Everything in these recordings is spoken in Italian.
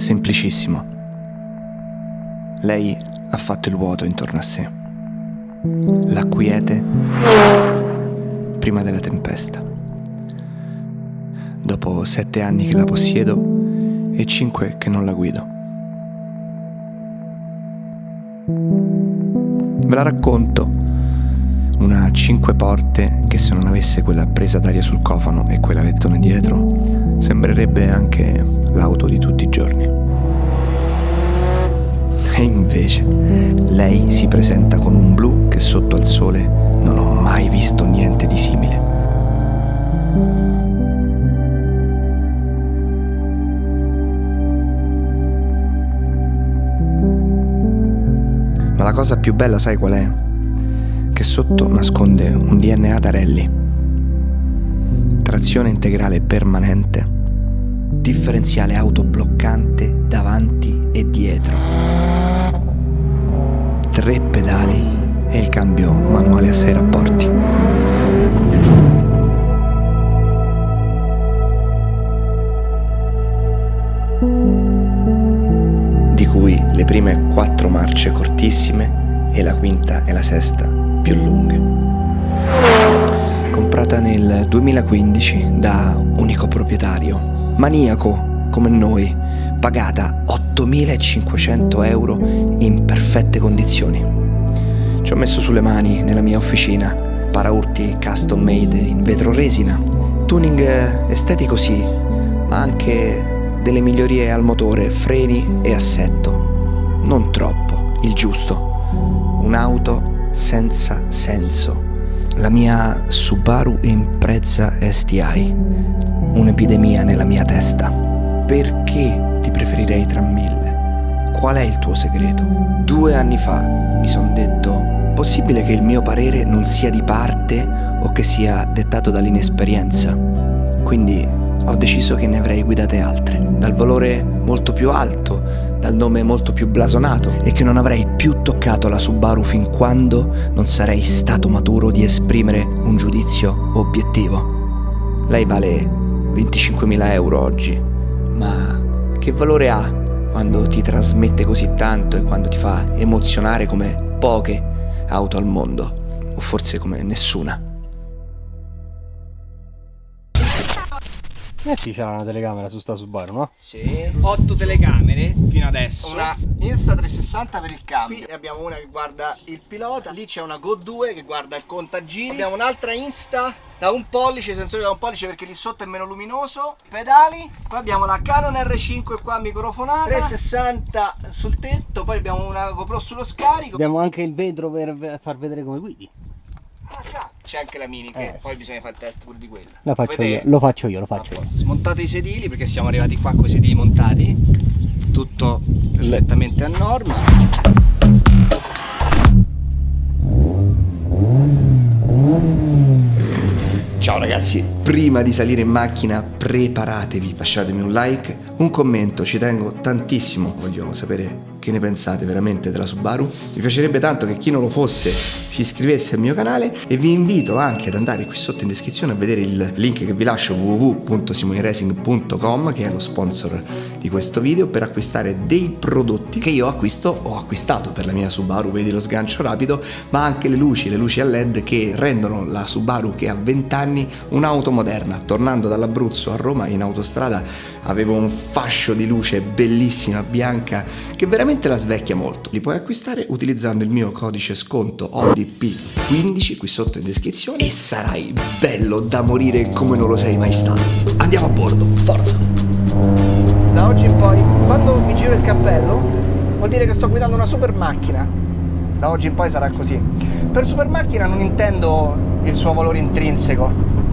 semplicissimo. Lei ha fatto il vuoto intorno a sé, la quiete prima della tempesta. Dopo sette anni che la possiedo e cinque che non la guido. Ve la racconto una cinque porte che se non avesse quella presa d'aria sul cofano e quella lettone dietro, sembrerebbe anche l'auto di tutti i giorni. E invece, lei si presenta con un blu che sotto al sole non ho mai visto niente di simile. Ma la cosa più bella sai qual è? Che sotto nasconde un DNA da rally. Trazione integrale permanente, differenziale autobloccante davanti e dietro, tre pedali e il cambio manuale a sei rapporti. Di cui le prime quattro marce cortissime e la quinta e la sesta più lunghe. Comprata nel 2015 da unico proprietario, maniaco come noi, pagata 8.500 euro in perfette condizioni. Ci ho messo sulle mani nella mia officina paraurti custom made in vetro resina, tuning estetico sì, ma anche delle migliorie al motore, freni e assetto. Non troppo, il giusto. Un'auto senza senso. La mia Subaru Impreza STI. Un'epidemia nella mia testa. Perché ti preferirei tra mille? Qual è il tuo segreto? Due anni fa mi sono detto, possibile che il mio parere non sia di parte o che sia dettato dall'inesperienza? Quindi ho deciso che ne avrei guidate altre, dal valore molto più alto, dal nome molto più blasonato e che non avrei più toccato la Subaru fin quando non sarei stato maturo di esprimere un giudizio obiettivo. Lei vale 25.000 euro oggi, ma che valore ha quando ti trasmette così tanto e quando ti fa emozionare come poche auto al mondo, o forse come nessuna? Eh sì, c'era una telecamera su sta Subaru, no? Sì. 8 telecamere fino adesso. Una Insta360 per il cambio. Qui abbiamo una che guarda il pilota, lì c'è una Go 2 che guarda il contagiri. Abbiamo un'altra Insta da un pollice, sensore da un pollice perché lì sotto è meno luminoso. Pedali. Poi abbiamo la Canon R5 qua microfonata. 360 sul tetto, poi abbiamo una GoPro sullo scarico. Abbiamo anche il vetro per far vedere come guidi. Ah, c'è anche la mini che eh, poi sì. bisogna fare il test pure di quella. Lo faccio io, lo faccio io, lo faccio io. Smontate i sedili perché siamo arrivati qua con i sedili montati. Tutto perfettamente a norma. Ciao ragazzi, prima di salire in macchina preparatevi, lasciatemi un like, un commento, ci tengo tantissimo, voglio sapere che ne pensate veramente della Subaru. Mi piacerebbe tanto che chi non lo fosse si iscrivesse al mio canale e vi invito anche ad andare qui sotto in descrizione a vedere il link che vi lascio www.simoneracing.com che è lo sponsor di questo video per acquistare dei prodotti che io acquisto ho acquistato per la mia Subaru, vedi lo sgancio rapido, ma anche le luci, le luci a LED che rendono la Subaru che ha 20 anni un'auto moderna. Tornando dall'Abruzzo a Roma in autostrada avevo un fascio di luce bellissima bianca che veramente veramente la svecchia molto. Li puoi acquistare utilizzando il mio codice sconto ODP15 qui sotto in descrizione e sarai bello da morire come non lo sei mai stato. Andiamo a bordo, forza! Da oggi in poi, quando mi giro il cappello, vuol dire che sto guidando una super macchina. Da oggi in poi sarà così. Per super macchina non intendo il suo valore intrinseco,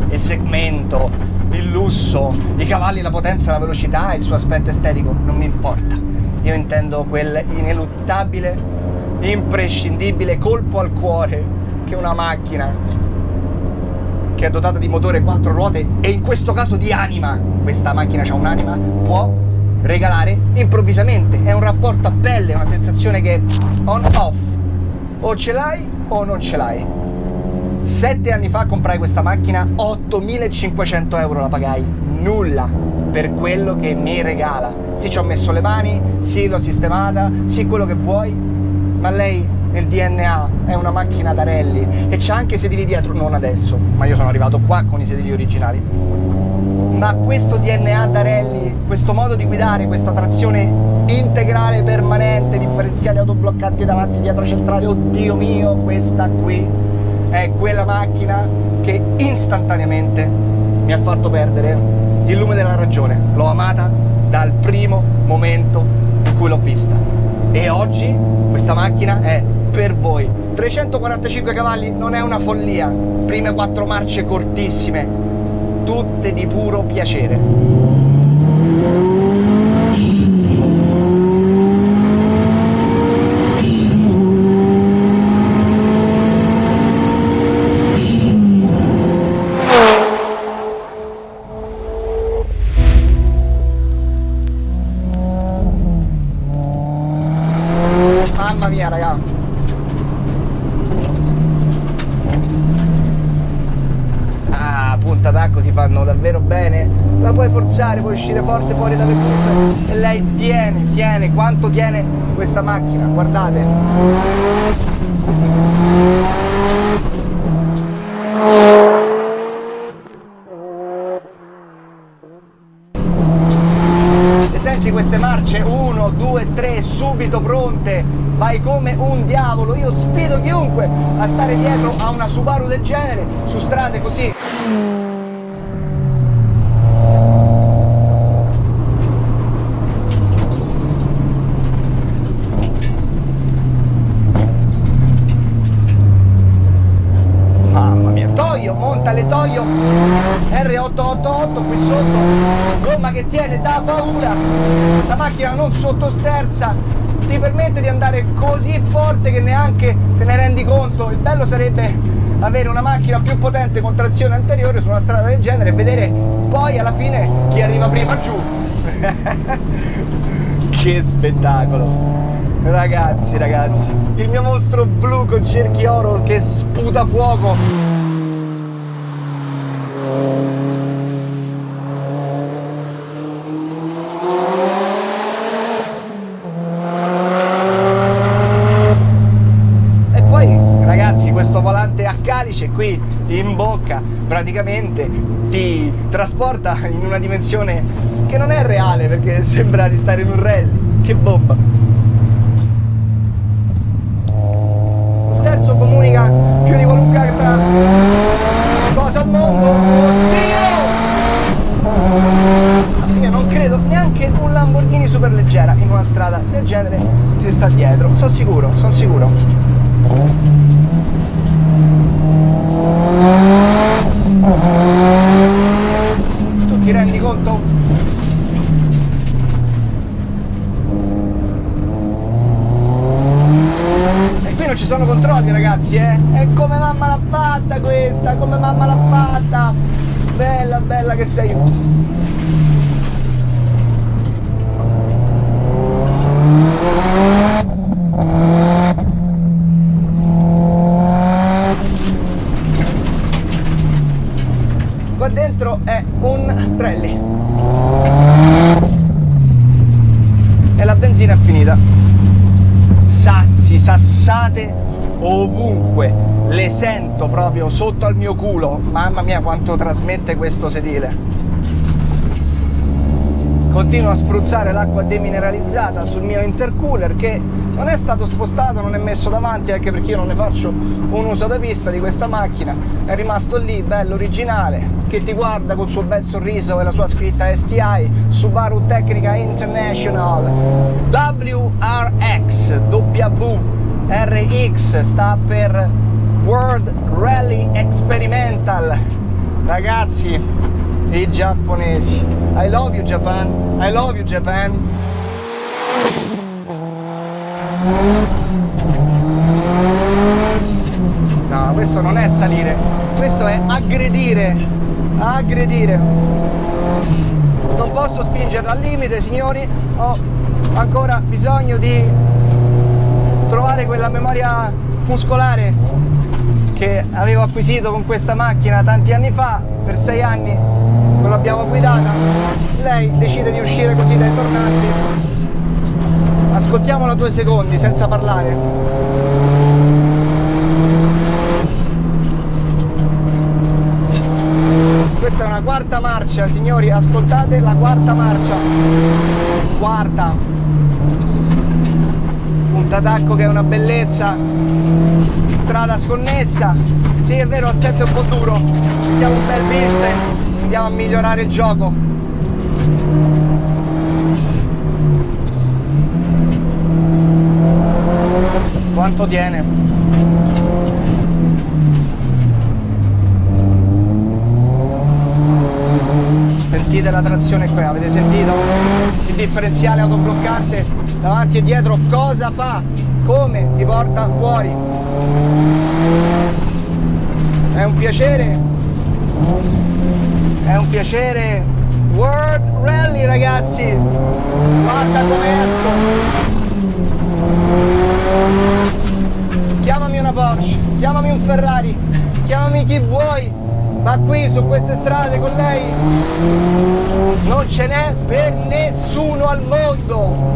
il segmento, il lusso, i cavalli, la potenza, la velocità, il suo aspetto estetico, non mi importa io intendo quel ineluttabile, imprescindibile colpo al cuore che una macchina che è dotata di motore quattro ruote e in questo caso di anima, questa macchina ha un'anima, può regalare improvvisamente. È un rapporto a pelle, una sensazione che on-off. O ce l'hai o non ce l'hai. Sette anni fa comprai questa macchina, 8500 euro la pagai, nulla per quello che mi regala. Sì, ci ho messo le mani, sì, l'ho sistemata, sì, quello che vuoi, ma lei nel DNA è una macchina da rally e c'ha anche i sedili dietro, non adesso, ma io sono arrivato qua con i sedili originali. Ma questo DNA da rally, questo modo di guidare, questa trazione integrale permanente, differenziali autobloccanti davanti, dietro, centrale, oddio mio, questa qui è quella macchina che istantaneamente mi ha fatto perdere il lume della ragione. L'ho amata dal primo momento in cui l'ho vista. E oggi questa macchina è per voi. 345 cavalli non è una follia, prime quattro marce cortissime, tutte di puro piacere. Forzare, puoi uscire forte fuori dalle curve. E lei tiene, tiene, quanto tiene questa macchina Guardate. E senti queste marce 1, 2, 3 subito pronte. Vai come un diavolo io sfido chiunque a stare dietro a una Subaru del genere su strade così Mamma mia, Toyo, monta le Toyo R888 qui sotto, gomma che tiene da paura, la macchina non sottosterza, ti permette di andare così forte che neanche te ne rendi conto. Il bello sarebbe avere una macchina più potente con trazione anteriore su una strada del genere e vedere poi alla fine chi arriva prima giù. che spettacolo! Ragazzi, ragazzi, il mio mostro blu con cerchi oro che sputa fuoco. E poi, ragazzi, questo volante a calice qui in bocca praticamente ti trasporta in una dimensione che non è reale perché sembra di stare in un rally. Che bomba! Lo sterzo comunica più di qualunque altra cosa al mondo. Oddio! Io non credo neanche un Lamborghini superleggera in una strada del genere ti sta dietro. Sono sicuro, sono sicuro. Tu ti rendi conto? E qui non ci sono controlli ragazzi, eh? E come mamma l'ha fatta questa, come mamma l'ha fatta! Bella, bella che sei! Qua dentro è un rally. E la benzina è finita. Sassi, sassate ovunque. Le sento proprio sotto al mio culo. Mamma mia quanto trasmette questo sedile. Continuo a spruzzare l'acqua demineralizzata sul mio intercooler che non è stato spostato, non è messo davanti anche perché io non ne faccio un uso da vista di questa macchina. È rimasto lì, bello originale, che ti guarda col suo bel sorriso e la sua scritta STI Subaru Tecnica International WRX W RX sta per World Rally Experimental. Ragazzi i giapponesi. I love you Japan. I love you Japan. No questo non è salire. Questo è aggredire. Aggredire. Non posso spingerla al limite signori. Ho ancora bisogno di trovare quella memoria muscolare che avevo acquisito con questa macchina tanti anni fa per sei anni non l'abbiamo guidata, lei decide di uscire così dai tornanti. Ascoltiamola due secondi senza parlare. Questa è una quarta marcia, signori, ascoltate la quarta marcia. Quarta. Punta tacco che è una bellezza. Strada sconnessa. Sì, è vero, il set è un po' duro. Mettiamo un bel business. Andiamo a migliorare il gioco. Quanto tiene? Sentite la trazione qui, avete sentito? Il differenziale autobloccante davanti e dietro cosa fa? Come ti porta fuori? È un piacere? È un piacere World Rally ragazzi! Guarda come esco! Chiamami una Porsche, chiamami un Ferrari, chiamami chi vuoi, ma qui su queste strade con lei non ce n'è per nessuno al mondo.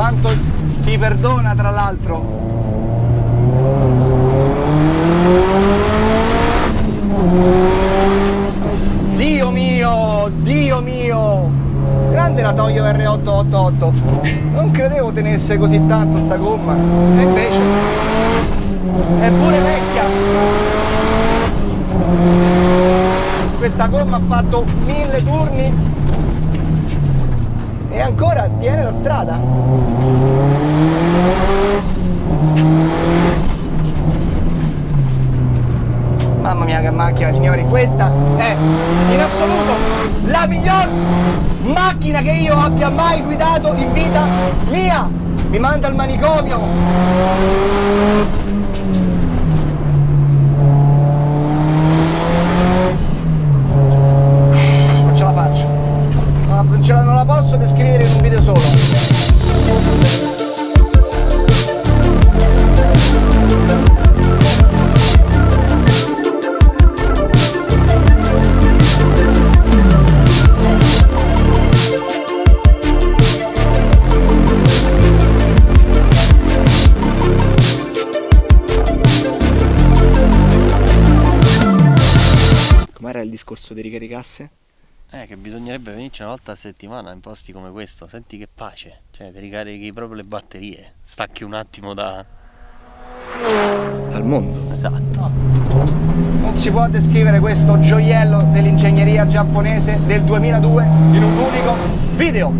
Quanto ti perdona tra l'altro. Dio mio, Dio mio! Grande la Toyo R888. Non credevo tenesse così tanto sta gomma. E invece è pure vecchia. Questa gomma ha fatto mille turni e ancora tiene la strada. Mamma mia che macchina signori, questa è in assoluto la miglior macchina che io abbia mai guidato in vita mia! Mi manda al manicomio! Volta a settimana in posti come questo. Senti che pace. Cioè, ti ricarichi proprio le batterie. Stacchi un attimo da. Dal mondo. Esatto. Non si può descrivere questo gioiello dell'ingegneria giapponese del 2002 in un unico video.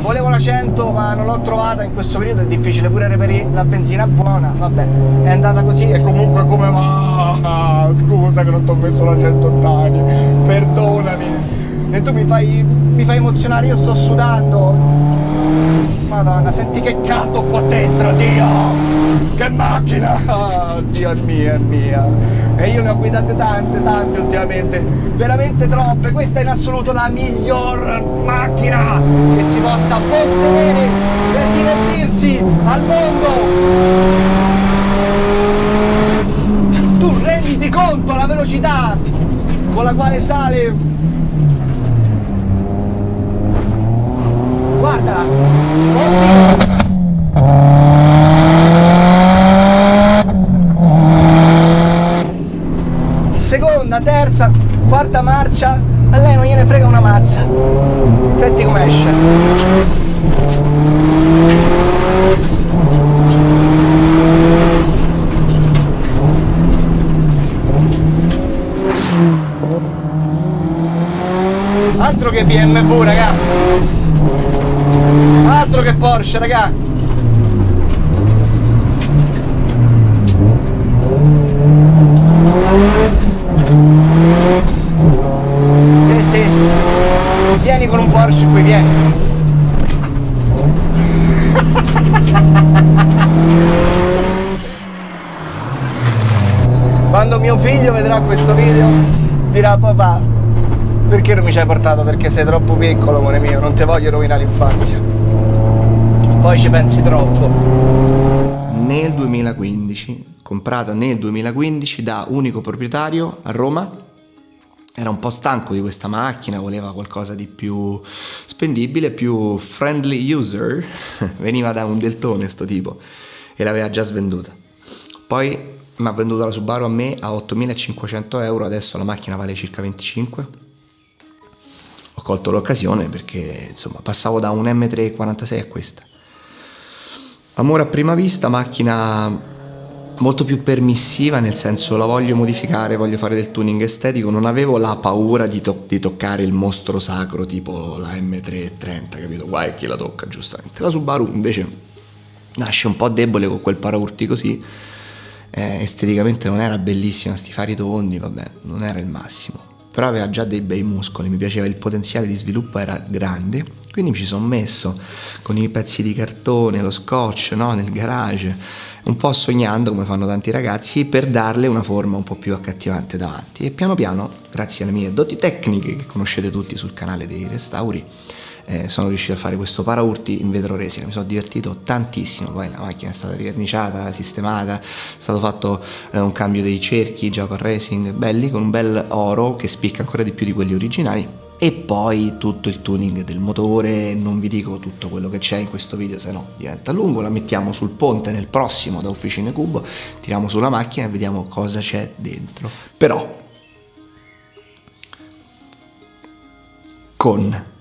Volevo la 100 ma non l'ho trovata in questo periodo, è difficile pure reperire la benzina buona, vabbè, è andata così e comunque come va? Scusa che non ti ho messo la 180 anni, perdonami. E tu mi fai, mi fai emozionare, io sto sudando. Madonna, senti che caldo qua dentro, Dio! Che macchina! Oh, Dio mia, è mia! E io ne ho guidate tante, tante ultimamente, veramente troppe. Questa è in assoluto la miglior macchina che si possa possedere per divertirsi al mondo! Tu renditi conto la velocità con la quale sale guarda. Oddio seconda terza quarta marcia. A lei non gliene frega una mazza. Senti come esce. Altro che BMW raga altro che Porsche raga sì sì vieni con un Porsche qui vieni quando mio figlio vedrà questo video dirà papà perché non mi ci hai portato? Perché sei troppo piccolo, amore mio, non ti voglio rovinare l'infanzia. Poi ci pensi troppo. Nel 2015 comprata nel 2015 da unico proprietario a Roma. Era un po' stanco di questa macchina, voleva qualcosa di più spendibile, più friendly user. Veniva da un deltone sto tipo e l'aveva già svenduta. Poi mi ha venduto la Subaru a me a 8500 euro, adesso la macchina vale circa 25. Ho colto l'occasione perché insomma passavo da un M346 a questa. Amore a prima vista, macchina molto più permissiva, nel senso la voglio modificare, voglio fare del tuning estetico, non avevo la paura di, to- di toccare il mostro sacro tipo la M330, capito? Guai chi la tocca giustamente. La Subaru invece nasce un po' debole con quel paraurti così, eh, esteticamente non era bellissima, sti fari tondi, vabbè, non era il massimo però aveva già dei bei muscoli, mi piaceva il potenziale di sviluppo era grande, quindi mi ci sono messo con i pezzi di cartone, lo scotch no? nel garage, un po' sognando come fanno tanti ragazzi per darle una forma un po' più accattivante davanti e piano piano, grazie alle mie doti tecniche che conoscete tutti sul canale dei restauri, eh, sono riuscito a fare questo paraurti in vetro resina, mi sono divertito tantissimo, poi la macchina è stata riverniciata, sistemata, è stato fatto eh, un cambio dei cerchi Japan Racing belli con un bel oro che spicca ancora di più di quelli originali. E poi tutto il tuning del motore, non vi dico tutto quello che c'è in questo video se no diventa lungo, la mettiamo sul ponte nel prossimo da Officine Cubo, tiriamo sulla macchina e vediamo cosa c'è dentro. Però con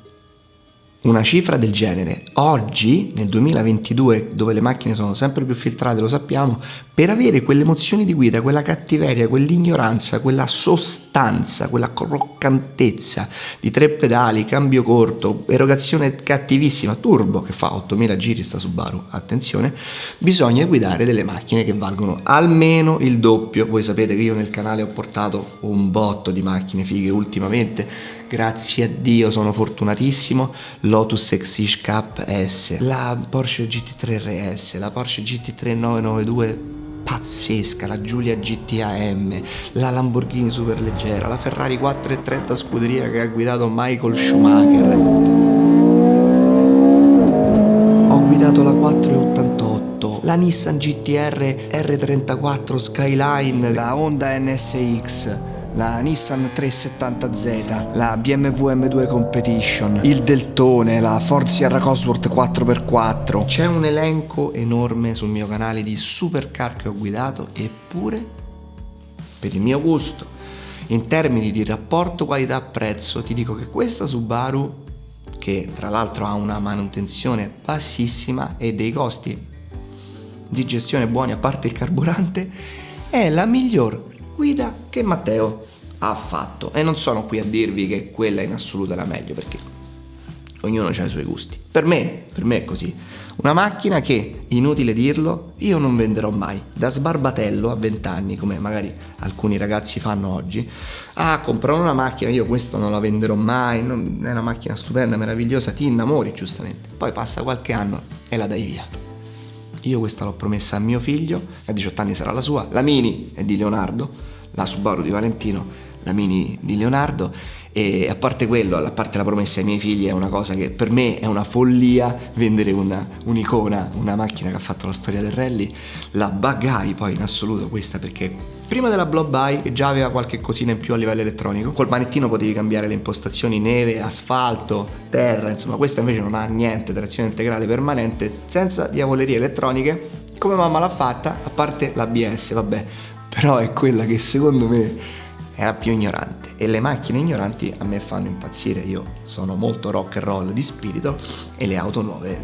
una cifra del genere. Oggi nel 2022 dove le macchine sono sempre più filtrate lo sappiamo per avere quelle emozioni di guida quella cattiveria quell'ignoranza quella sostanza quella croccantezza di tre pedali cambio corto erogazione cattivissima turbo che fa 8000 giri sta Subaru attenzione bisogna guidare delle macchine che valgono almeno il doppio. Voi sapete che io nel canale ho portato un botto di macchine fighe ultimamente grazie a Dio sono fortunatissimo, Lotus Exige Cup S, la Porsche GT3 RS, la Porsche GT3 992 pazzesca, la Giulia GTAM, la Lamborghini superleggera, la Ferrari 430 scuderia che ha guidato Michael Schumacher. Ho guidato la 488, la Nissan GTR R34 Skyline, la Honda NSX, la Nissan 370Z, la BMW M2 Competition, il Deltone, la Ford Sierra Cosworth 4x4. C'è un elenco enorme sul mio canale di supercar che ho guidato, eppure, per il mio gusto, in termini di rapporto qualità-prezzo, ti dico che questa Subaru, che tra l'altro ha una manutenzione bassissima e dei costi di gestione buoni a parte il carburante, è la miglior guida che Matteo ha fatto e non sono qui a dirvi che quella in assoluto è la meglio perché ognuno ha i suoi gusti. Per me, per me è così. Una macchina che, inutile dirlo, io non venderò mai. Da sbarbatello a 20 anni, come magari alcuni ragazzi fanno oggi, ah, comprano una macchina, io questa non la venderò mai, non, è una macchina stupenda, meravigliosa, ti innamori giustamente. Poi passa qualche anno e la dai via. Io questa l'ho promessa a mio figlio, a 18 anni sarà la sua, la Mini è di Leonardo, la Subaru di Valentino, la Mini di Leonardo e a parte quello, a parte la promessa ai miei figli è una cosa che per me è una follia vendere una, un'icona, una macchina che ha fatto la storia del rally, la bagai poi in assoluto questa perché prima della Blob Buy che già aveva qualche cosina in più a livello elettronico, col manettino potevi cambiare le impostazioni neve, asfalto, terra, insomma questa invece non ha niente, trazione integrale permanente, senza diavolerie elettroniche, come mamma l'ha fatta, a parte l'ABS, vabbè, però è quella che secondo me era più ignorante e le macchine ignoranti a me fanno impazzire, io sono molto rock and roll di spirito e le auto nuove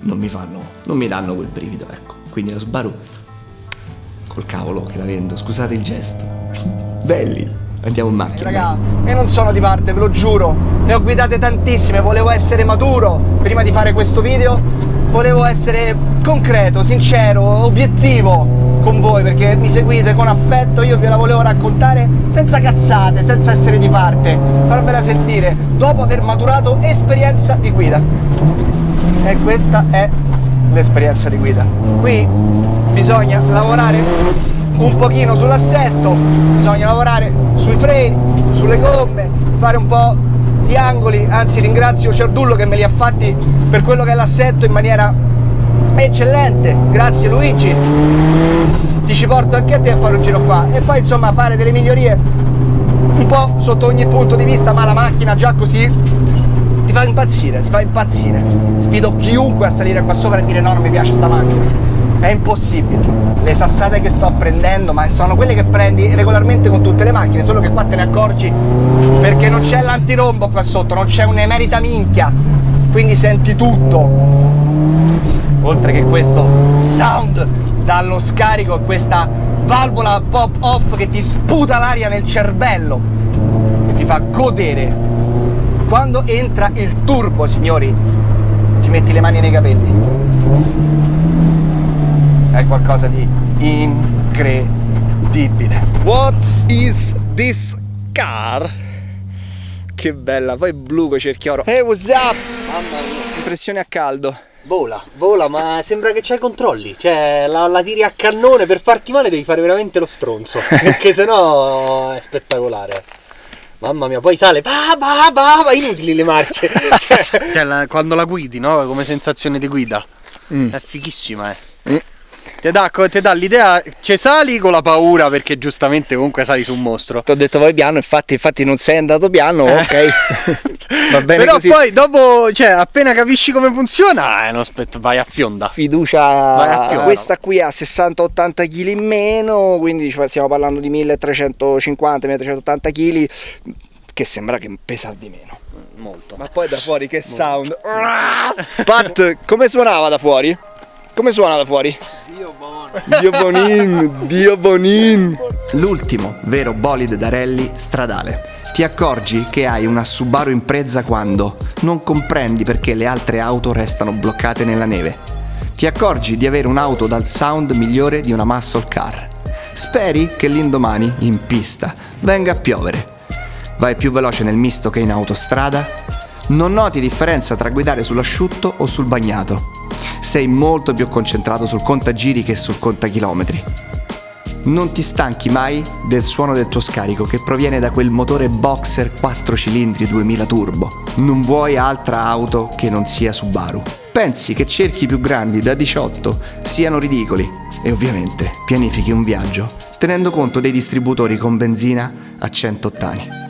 non mi fanno, non mi danno quel brivido, ecco. Quindi la Subaru col cavolo che la vendo, scusate il gesto. Belli, andiamo in macchina. Ragazzi, io non sono di parte, ve lo giuro. Ne ho guidate tantissime, volevo essere maturo prima di fare questo video. Volevo essere concreto, sincero, obiettivo con voi perché mi seguite con affetto, io ve la volevo raccontare senza cazzate, senza essere di parte, farvela sentire dopo aver maturato esperienza di guida. E questa è l'esperienza di guida. Qui bisogna lavorare un pochino sull'assetto, bisogna lavorare sui freni, sulle gomme, fare un po' di angoli, anzi ringrazio Cerdullo che me li ha fatti per quello che è l'assetto in maniera eccellente, grazie Luigi. ti ci porto anche a te a fare un giro qua e poi insomma fare delle migliorie un po' sotto ogni punto di vista ma la macchina già così ti fa impazzire, ti fa impazzire. Sfido chiunque a salire qua sopra e dire no non mi piace sta macchina. È impossibile. Le sassate che sto prendendo ma sono quelle che prendi regolarmente con tutte le macchine solo che qua te ne accorgi perché non c'è l'antirombo qua sotto non c'è un'emerita minchia. Quindi senti tutto oltre che questo sound dallo scarico questa valvola pop off che ti sputa l'aria nel cervello e ti fa godere quando entra il turbo signori ti metti le mani nei capelli è qualcosa di incredibile. What is this car? Che bella, poi blu con cerchioro. Hey, what's up? Mamma mia. Impressione a caldo. Vola, vola, ma sembra che c'hai controlli. Cioè, la, la, tiri a cannone per farti male devi fare veramente lo stronzo. perché sennò è spettacolare. Mamma mia, poi sale, bah, bah, bah, bah inutili le marce. cioè, cioè la, quando la guidi, no? Come sensazione di guida. Mm. È fighissima, eh. Mm. Ti dà, dà l'idea, ci sali con la paura perché giustamente comunque sali su un mostro. Ti ho detto vai piano, infatti, infatti non sei andato piano, eh. ok. Va bene Però così. poi dopo, cioè appena capisci come funziona, eh, non aspetta, vai a fionda. Fiducia, a fionda. questa qui ha 60-80 kg in meno, quindi stiamo parlando di 1350-1380 kg, che sembra che pesa di meno. Molto. Ma poi da fuori che Molto. sound. Pat, come suonava da fuori? Come suona da fuori? Dio buono. Dio bonin, Dio bonin. L'ultimo vero bolide da rally stradale. Ti accorgi che hai una Subaru Impreza quando non comprendi perché le altre auto restano bloccate nella neve. Ti accorgi di avere un'auto dal sound migliore di una muscle car. Speri che l'indomani, in pista, venga a piovere. Vai più veloce nel misto che in autostrada? Non noti differenza tra guidare sull'asciutto o sul bagnato sei molto più concentrato sul contagiri che sul contachilometri. Non ti stanchi mai del suono del tuo scarico che proviene da quel motore boxer 4 cilindri 2000 turbo. Non vuoi altra auto che non sia Subaru. Pensi che cerchi più grandi da 18 siano ridicoli e ovviamente pianifichi un viaggio tenendo conto dei distributori con benzina a 100 ottani.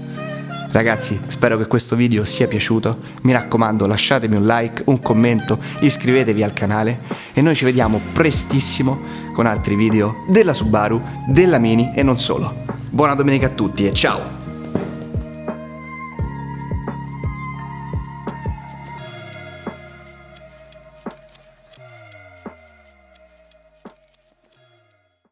Ragazzi, spero che questo video sia piaciuto. Mi raccomando, lasciatemi un like, un commento, iscrivetevi al canale e noi ci vediamo prestissimo con altri video della Subaru, della Mini e non solo. Buona domenica a tutti e ciao!